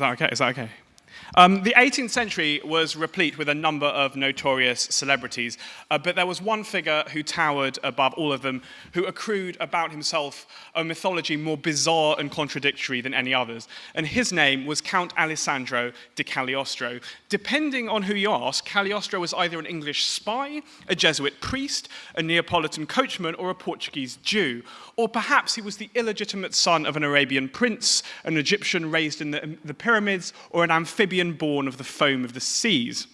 that okay? Is that okay? Um, the 18th century was replete with a number of notorious celebrities, uh, but there was one figure who towered above all of them, who accrued about himself a mythology more bizarre and contradictory than any others. And his name was Count Alessandro di Cagliostro. Depending on who you ask, Cagliostro was either an English spy, a Jesuit priest, a Neapolitan coachman, or a Portuguese Jew. Or perhaps he was the illegitimate son of an Arabian prince, an Egyptian raised in the, the pyramids, or an amphibian born of the foam of the seas.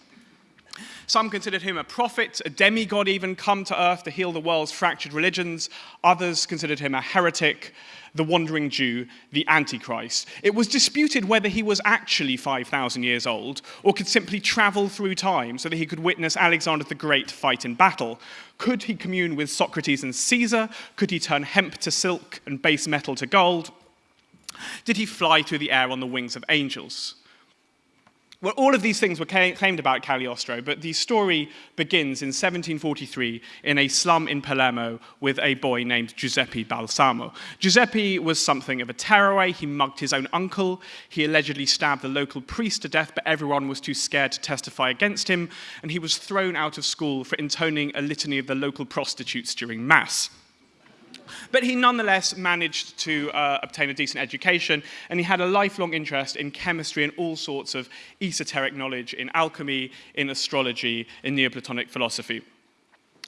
Some considered him a prophet, a demigod even come to earth to heal the world's fractured religions. Others considered him a heretic, the wandering Jew, the Antichrist. It was disputed whether he was actually 5,000 years old or could simply travel through time so that he could witness Alexander the Great fight in battle. Could he commune with Socrates and Caesar? Could he turn hemp to silk and base metal to gold? Did he fly through the air on the wings of angels? Well, all of these things were claimed about Cagliostro, but the story begins in 1743 in a slum in Palermo with a boy named Giuseppe Balsamo. Giuseppe was something of a tearaway. He mugged his own uncle. He allegedly stabbed the local priest to death, but everyone was too scared to testify against him, and he was thrown out of school for intoning a litany of the local prostitutes during Mass. But he nonetheless managed to uh, obtain a decent education, and he had a lifelong interest in chemistry and all sorts of esoteric knowledge in alchemy, in astrology, in Neoplatonic philosophy.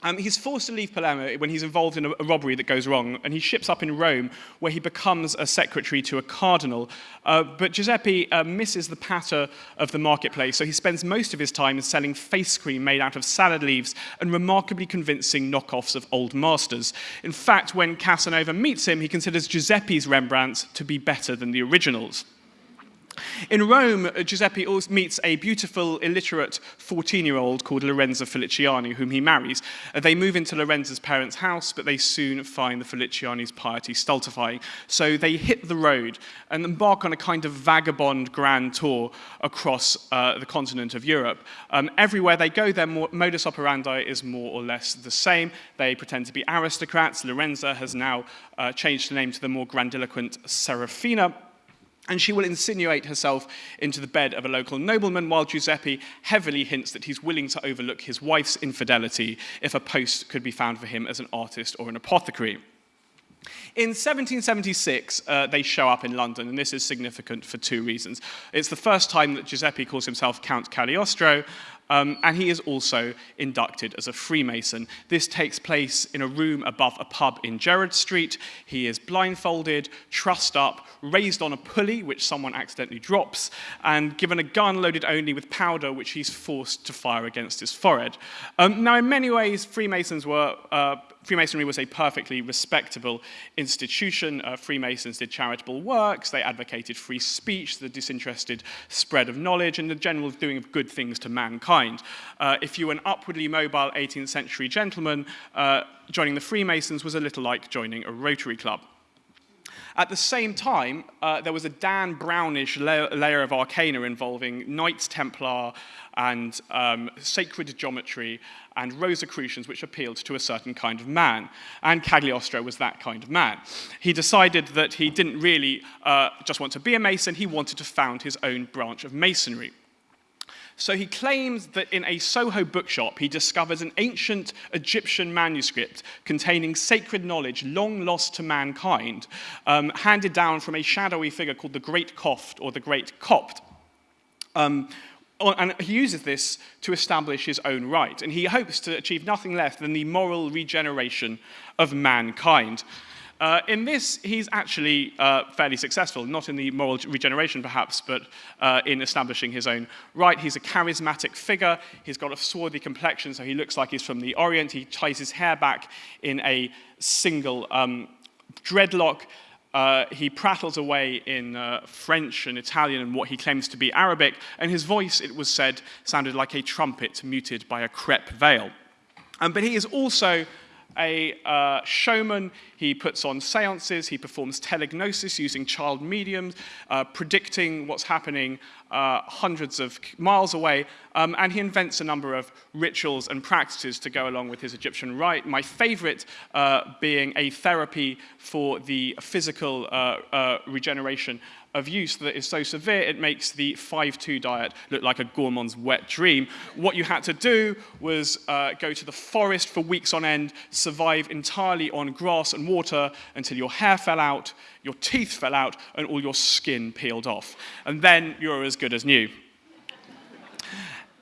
Um, he's forced to leave Palermo when he's involved in a, a, robbery that goes wrong, and he ships up in Rome, where he becomes a secretary to a cardinal. Uh, but Giuseppe uh, misses the patter of the marketplace, so he spends most of his time selling face cream made out of salad leaves and remarkably convincing knockoffs of old masters. In fact, when Casanova meets him, he considers Giuseppe's Rembrandts to be better than the originals. In Rome, uh, Giuseppe meets a beautiful, illiterate 14-year-old called Lorenza Feliciani, whom he marries. Uh, they move into Lorenza's parents' house, but they soon find the Feliciani's piety stultifying. So they hit the road and embark on a kind of vagabond grand tour across uh, the continent of Europe. Um, everywhere they go, their modus operandi is more or less the same. They pretend to be aristocrats. Lorenza has now uh, changed her name to the more grandiloquent Serafina and she will insinuate herself into the bed of a local nobleman while Giuseppe heavily hints that he's willing to overlook his wife's infidelity if a post could be found for him as an artist or an apothecary. In 1776, uh, they show up in London, and this is significant for two reasons. It's the first time that Giuseppe calls himself Count Cagliostro, um, and he is also inducted as a Freemason. This takes place in a room above a pub in Gerrard Street. He is blindfolded, trussed up, raised on a pulley, which someone accidentally drops, and given a gun loaded only with powder, which he's forced to fire against his forehead. Um, now, in many ways, Freemasons were uh, Freemasonry was a perfectly respectable institution. Uh, Freemasons did charitable works, they advocated free speech, the disinterested spread of knowledge, and the general doing of good things to mankind. Uh, if you were an upwardly mobile 18th century gentleman, uh, joining the Freemasons was a little like joining a Rotary Club. At the same time, uh, there was a Dan Brownish layer, layer of arcana involving Knights Templar and um, sacred geometry and Rosicrucians which appealed to a certain kind of man. And Cagliostro was that kind of man. He decided that he didn't really uh, just want to be a Mason, he wanted to found his own branch of Masonry. So he claims that in a Soho bookshop, he discovers an ancient Egyptian manuscript containing sacred knowledge long lost to mankind, um, handed down from a shadowy figure called the Great Copt or the Great Copt. Um, and he uses this to establish his own right, and he hopes to achieve nothing less than the moral regeneration of mankind. Uh, in this, he's actually uh, fairly successful, not in the moral regeneration perhaps, but uh, in establishing his own right. He's a charismatic figure. He's got a swarthy complexion, so he looks like he's from the Orient. He ties his hair back in a single um, dreadlock. Uh, he prattles away in uh, French and Italian and what he claims to be Arabic, and his voice, it was said, sounded like a trumpet muted by a crepe veil. Um, but he is also a uh, showman. He puts on seances, he performs telegnosis using child mediums, uh, predicting what's happening uh, hundreds of miles away, um, and he invents a number of rituals and practices to go along with his Egyptian rite. My favorite uh, being a therapy for the physical uh, uh, regeneration of use that is so severe it makes the 5-2 diet look like a gourmand's wet dream. What you had to do was uh, go to the forest for weeks on end, survive entirely on grass and water until your hair fell out, your teeth fell out, and all your skin peeled off. And then you're as good as new.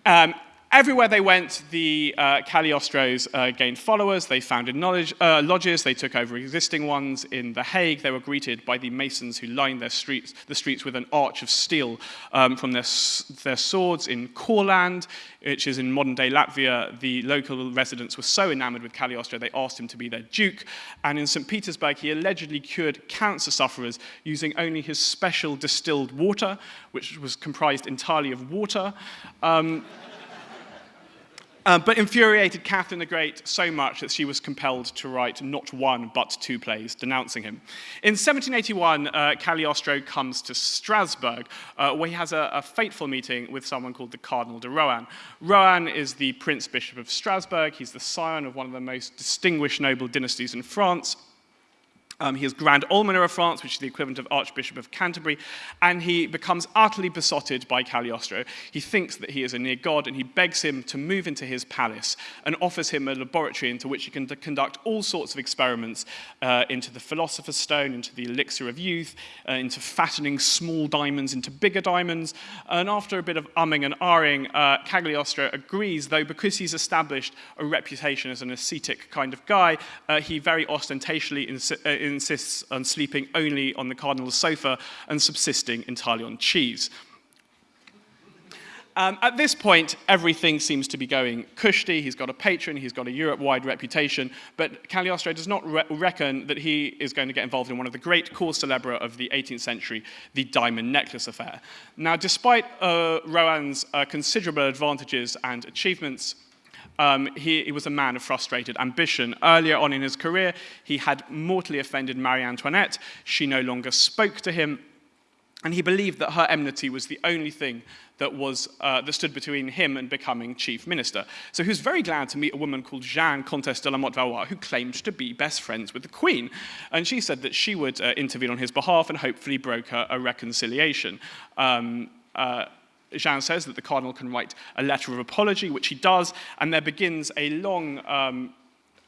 Um, Everywhere they went, the uh, Cagliostros uh, gained followers. They founded uh, lodges. They took over existing ones in The Hague. They were greeted by the masons who lined their streets, the streets with an arch of steel um, from their, their swords. In Courland, which is in modern-day Latvia, the local residents were so enamored with Cagliostro, they asked him to be their duke. And in St. Petersburg, he allegedly cured cancer sufferers using only his special distilled water, which was comprised entirely of water. Um, um, but infuriated Catherine the Great so much that she was compelled to write not one but two plays denouncing him. In 1781, uh, Cagliostro comes to Strasbourg, uh, where he has a, a, fateful meeting with someone called the Cardinal de Rohan. Rohan is the Prince Bishop of Strasbourg. He's the scion of one of the most distinguished noble dynasties in France. Um, he is Grand Almoner of France, which is the equivalent of Archbishop of Canterbury, and he becomes utterly besotted by Cagliostro. He thinks that he is a near god, and he begs him to move into his palace and offers him a laboratory into which he can conduct all sorts of experiments uh, into the Philosopher's Stone, into the Elixir of Youth, uh, into fattening small diamonds into bigger diamonds. And after a bit of umming and ahhing, uh, Cagliostro agrees, though because he's established a reputation as an ascetic kind of guy, uh, he very ostentatiously uh, insists on sleeping only on the cardinal's sofa and subsisting entirely on cheese. Um, at this point, everything seems to be going cushy. He's got a patron, he's got a Europe-wide reputation, but Cagliostro does not re reckon that he is going to get involved in one of the great cause célèbres of the 18th century, the diamond necklace affair. Now, despite uh, Rohan's uh, considerable advantages and achievements, um, he, he, was a man of frustrated ambition. Earlier on in his career, he had mortally offended Marie Antoinette. She no longer spoke to him, and he believed that her enmity was the only thing that, was, uh, that stood between him and becoming chief minister. So he was very glad to meet a woman called Jeanne, Comtesse de la Motte Valois, who claimed to be best friends with the queen. And she said that she would uh, intervene on his behalf and hopefully broker a reconciliation. Um, uh, Jeanne says that the cardinal can write a letter of apology, which he does, and there begins a long um,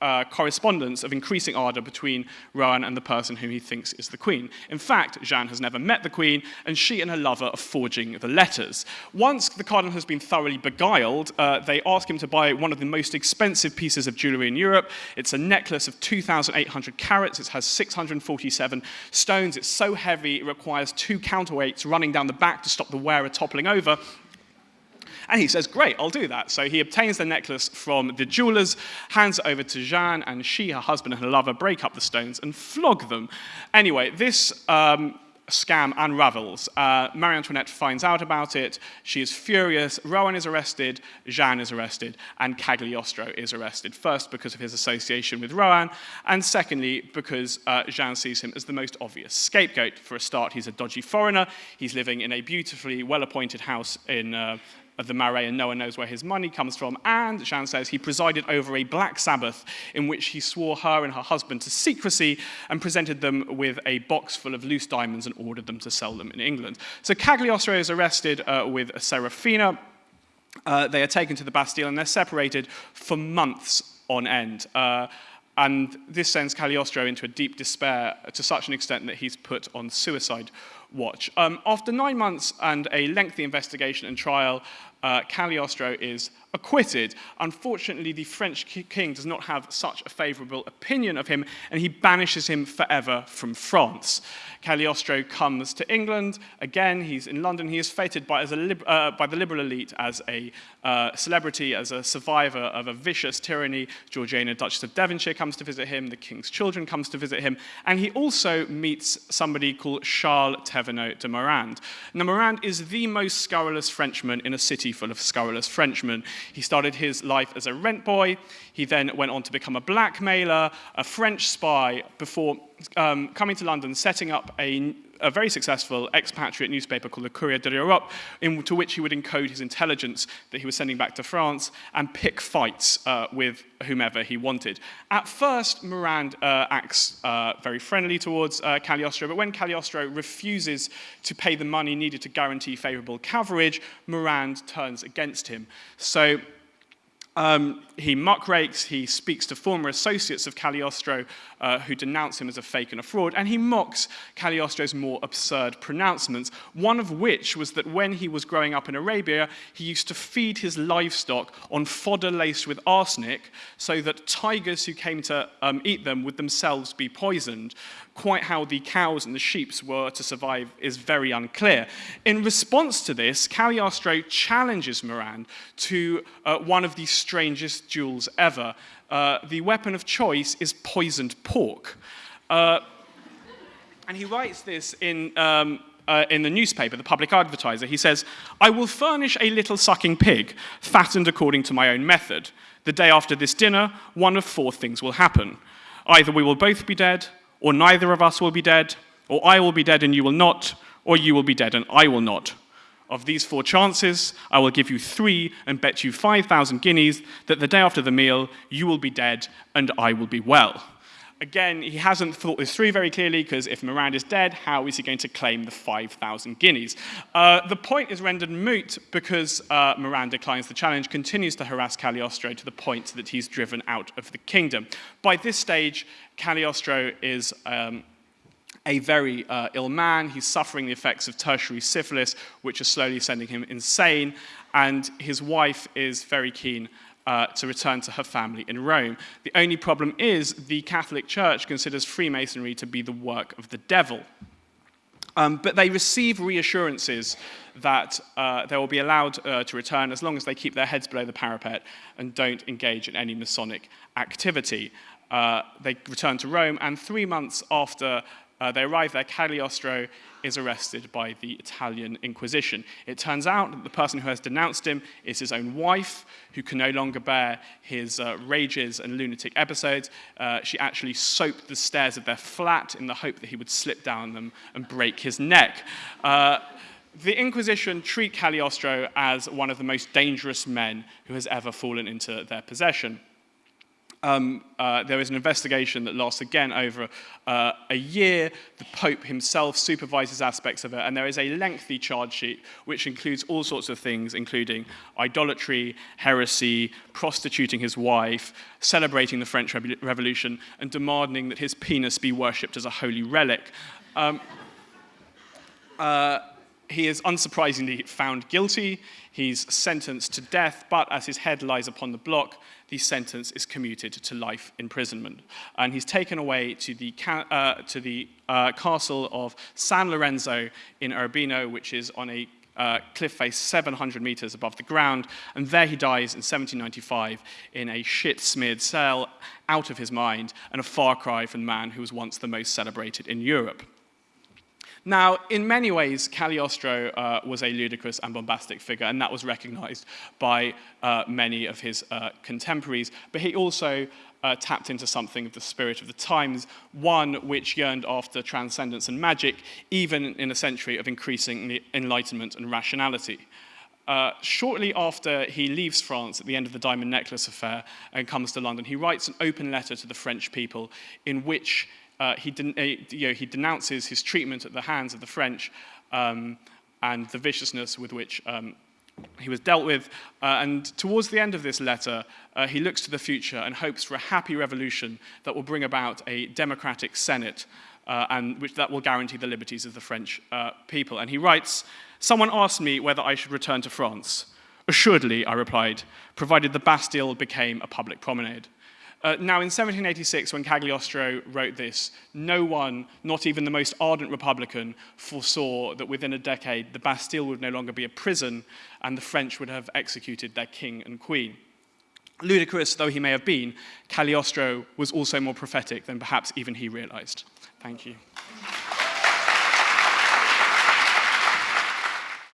uh, correspondence of increasing ardor between Rohan and the person whom he thinks is the queen. In fact, Jeanne has never met the queen, and she and her lover are forging the letters. Once the cardinal has been thoroughly beguiled, uh, they ask him to buy one of the most expensive pieces of jewelry in Europe. It's a necklace of 2,800 carats. It has 647 stones. It's so heavy, it requires two counterweights running down the back to stop the wearer toppling over. And he says, great, I'll do that. So he obtains the necklace from the jewelers, hands it over to Jeanne, and she, her husband, and her lover break up the stones and flog them. Anyway, this um, scam unravels. Uh, Marie Antoinette finds out about it. She is furious. Rohan is arrested. Jeanne is arrested. And Cagliostro is arrested. First, because of his association with Rohan. And secondly, because uh, Jeanne sees him as the most obvious scapegoat. For a start, he's a dodgy foreigner. He's living in a beautifully well-appointed house in uh, of the Marais and no one knows where his money comes from. And Jeanne says he presided over a black Sabbath in which he swore her and her husband to secrecy and presented them with a box full of loose diamonds and ordered them to sell them in England. So Cagliostro is arrested uh, with Serafina. Uh, they are taken to the Bastille and they're separated for months on end. Uh, and this sends Cagliostro into a deep despair to such an extent that he's put on suicide watch. Um, after nine months and a lengthy investigation and trial, uh, Cagliostro is acquitted. Unfortunately, the French king does not have such a favorable opinion of him, and he banishes him forever from France. Cagliostro comes to England. Again, he's in London. He is feted by, uh, by the liberal elite as a uh, celebrity, as a survivor of a vicious tyranny. Georgiana, Duchess of Devonshire, comes to visit him. The king's children comes to visit him. And he also meets somebody called Charles Thévenot de Morand. Now, Morand is the most scurrilous Frenchman in a city full of scurrilous Frenchmen. He started his life as a rent boy. He then went on to become a blackmailer, a French spy, before um, coming to London, setting up a a very successful expatriate newspaper called the Courrier de l'Europe, into which he would encode his intelligence that he was sending back to France and pick fights uh, with whomever he wanted. At first, Morand uh, acts uh, very friendly towards uh, Cagliostro, but when Cagliostro refuses to pay the money needed to guarantee favorable coverage, Morand turns against him. So um, he muckrakes, he speaks to former associates of Cagliostro uh, who denounce him as a fake and a fraud, and he mocks Cagliostro's more absurd pronouncements, one of which was that when he was growing up in Arabia, he used to feed his livestock on fodder laced with arsenic so that tigers who came to um, eat them would themselves be poisoned. Quite how the cows and the sheep were to survive is very unclear. In response to this, Cagliostro challenges Morand to uh, one of the strangest duels ever. Uh, the weapon of choice is poisoned pork. Uh, and he writes this in, um, uh, in the newspaper, the public advertiser. He says, I will furnish a little sucking pig, fattened according to my own method. The day after this dinner, one of four things will happen. Either we will both be dead, or neither of us will be dead, or I will be dead and you will not, or you will be dead and I will not. Of these four chances, I will give you three and bet you 5,000 guineas that the day after the meal, you will be dead and I will be well. Again, he hasn't thought this through very clearly because if Morand is dead, how is he going to claim the 5,000 guineas? Uh, the point is rendered moot because uh, Morand declines the challenge, continues to harass Cagliostro to the point that he's driven out of the kingdom. By this stage, Cagliostro is um, a very uh, ill man. He's suffering the effects of tertiary syphilis, which are slowly sending him insane. And his wife is very keen uh, to return to her family in Rome. The only problem is the Catholic Church considers Freemasonry to be the work of the devil. Um, but they receive reassurances that uh, they will be allowed uh, to return as long as they keep their heads below the parapet and don't engage in any Masonic activity. Uh, they return to Rome, and three months after uh, they arrive there, Cagliostro is arrested by the Italian Inquisition. It turns out that the person who has denounced him is his own wife, who can no longer bear his uh, rages and lunatic episodes. Uh, she actually soaped the stairs of their flat in the hope that he would slip down them and break his neck. Uh, the Inquisition treat Cagliostro as one of the most dangerous men who has ever fallen into their possession. Um, uh, there is an investigation that lasts again over uh, a year. The Pope himself supervises aspects of it, and there is a lengthy charge sheet which includes all sorts of things, including idolatry, heresy, prostituting his wife, celebrating the French Revolution, and demanding that his penis be worshipped as a holy relic. Um, uh, he is unsurprisingly found guilty. He's sentenced to death, but as his head lies upon the block, the sentence is commuted to life imprisonment. And he's taken away to the, uh, to the uh, castle of San Lorenzo in Urbino, which is on a uh, cliff face 700 meters above the ground, and there he dies in 1795 in a shit-smeared cell, out of his mind, and a far cry from the man who was once the most celebrated in Europe. Now, in many ways, Cagliostro uh, was a ludicrous and bombastic figure, and that was recognized by uh, many of his uh, contemporaries. But he also uh, tapped into something of the spirit of the times, one which yearned after transcendence and magic, even in a century of increasing enlightenment and rationality. Uh, shortly after he leaves France at the end of the Diamond Necklace affair and comes to London, he writes an open letter to the French people in which uh, he, den uh, you know, he, denounces his treatment at the hands of the French um, and the viciousness with which um, he was dealt with. Uh, and towards the end of this letter, uh, he looks to the future and hopes for a happy revolution that will bring about a democratic Senate uh, and which that will guarantee the liberties of the French uh, people. And he writes, someone asked me whether I should return to France. Assuredly, I replied, provided the Bastille became a public promenade. Uh, now, in 1786, when Cagliostro wrote this, no one, not even the most ardent Republican, foresaw that within a decade the Bastille would no longer be a prison and the French would have executed their king and queen. Ludicrous though he may have been, Cagliostro was also more prophetic than perhaps even he realized. Thank you.